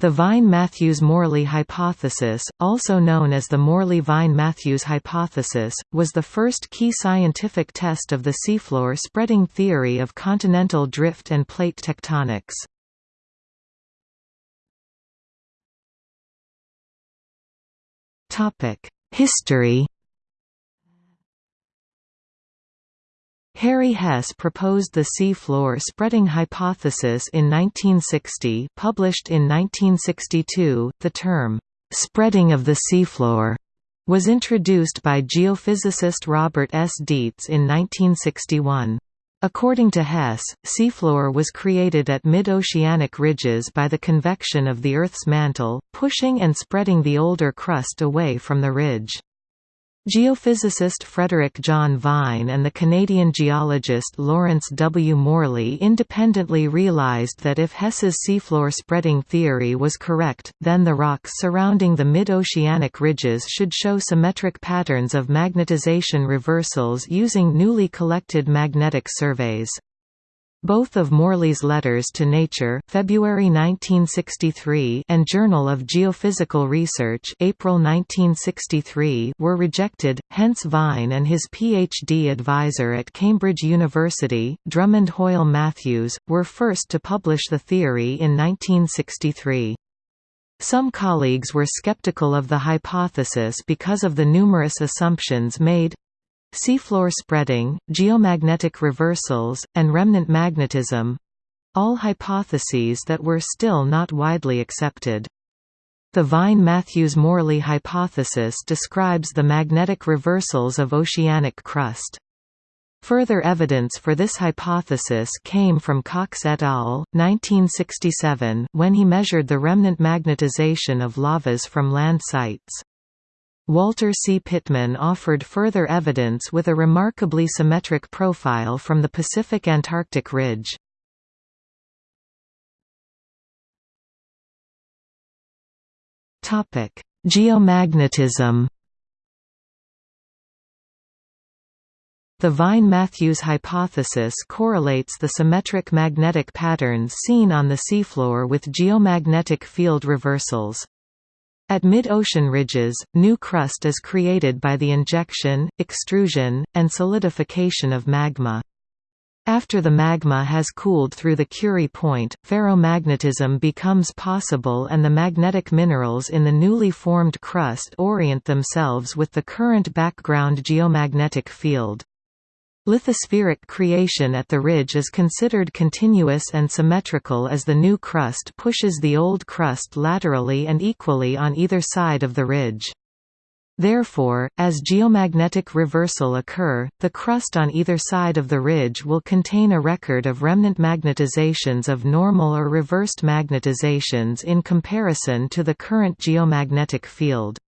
The Vine-Matthews-Morley hypothesis, also known as the Morley-Vine-Matthews hypothesis, was the first key scientific test of the seafloor spreading theory of continental drift and plate tectonics. History Harry Hess proposed the seafloor spreading hypothesis in 1960 published in 1962, the term, "'spreading of the seafloor' was introduced by geophysicist Robert S. Dietz in 1961. According to Hess, seafloor was created at mid-oceanic ridges by the convection of the Earth's mantle, pushing and spreading the older crust away from the ridge. Geophysicist Frederick John Vine and the Canadian geologist Lawrence W. Morley independently realized that if Hess's seafloor spreading theory was correct, then the rocks surrounding the mid-oceanic ridges should show symmetric patterns of magnetization reversals using newly collected magnetic surveys. Both of Morley's letters to Nature February 1963 and Journal of Geophysical Research April 1963 were rejected, hence Vine and his PhD advisor at Cambridge University, Drummond Hoyle Matthews, were first to publish the theory in 1963. Some colleagues were skeptical of the hypothesis because of the numerous assumptions made, Seafloor spreading, geomagnetic reversals, and remnant magnetism—all hypotheses that were still not widely accepted. The Vine-Matthews-Morley hypothesis describes the magnetic reversals of oceanic crust. Further evidence for this hypothesis came from Cox et al. 1967 when he measured the remnant magnetization of lavas from land sites. Walter C. Pitman offered further evidence with a remarkably symmetric profile from the Pacific-Antarctic ridge. Geomagnetism The Vine-Matthews hypothesis correlates the symmetric magnetic patterns seen on the seafloor with geomagnetic field reversals. At mid-ocean ridges, new crust is created by the injection, extrusion, and solidification of magma. After the magma has cooled through the Curie point, ferromagnetism becomes possible and the magnetic minerals in the newly formed crust orient themselves with the current background geomagnetic field. Lithospheric creation at the ridge is considered continuous and symmetrical as the new crust pushes the old crust laterally and equally on either side of the ridge. Therefore, as geomagnetic reversal occur, the crust on either side of the ridge will contain a record of remnant magnetizations of normal or reversed magnetizations in comparison to the current geomagnetic field.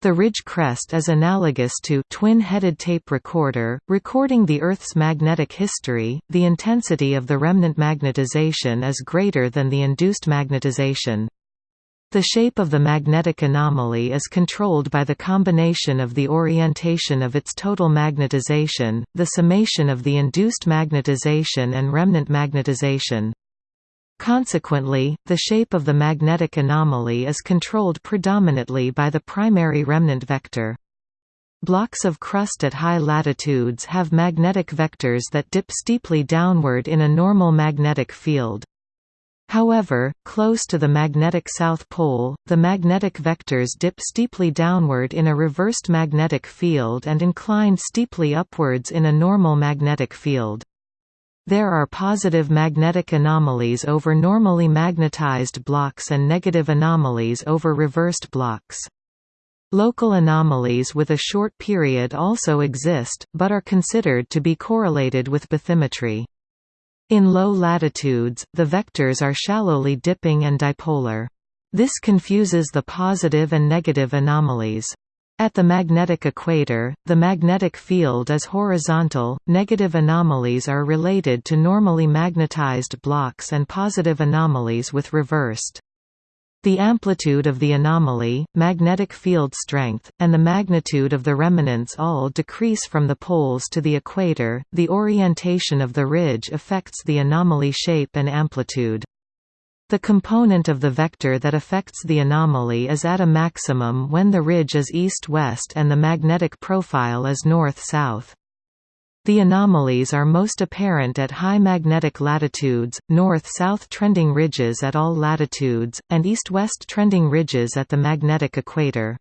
The ridge crest is analogous to twin-headed tape recorder, recording the Earth's magnetic history. The intensity of the remnant magnetization is greater than the induced magnetization. The shape of the magnetic anomaly is controlled by the combination of the orientation of its total magnetization, the summation of the induced magnetization and remnant magnetization. Consequently, the shape of the magnetic anomaly is controlled predominantly by the primary remnant vector. Blocks of crust at high latitudes have magnetic vectors that dip steeply downward in a normal magnetic field. However, close to the magnetic south pole, the magnetic vectors dip steeply downward in a reversed magnetic field and incline steeply upwards in a normal magnetic field. There are positive magnetic anomalies over normally magnetized blocks and negative anomalies over reversed blocks. Local anomalies with a short period also exist, but are considered to be correlated with bathymetry. In low latitudes, the vectors are shallowly dipping and dipolar. This confuses the positive and negative anomalies. At the magnetic equator, the magnetic field is horizontal. Negative anomalies are related to normally magnetized blocks and positive anomalies with reversed. The amplitude of the anomaly, magnetic field strength, and the magnitude of the remnants all decrease from the poles to the equator. The orientation of the ridge affects the anomaly shape and amplitude. The component of the vector that affects the anomaly is at a maximum when the ridge is east-west and the magnetic profile is north-south. The anomalies are most apparent at high magnetic latitudes, north-south trending ridges at all latitudes, and east-west trending ridges at the magnetic equator.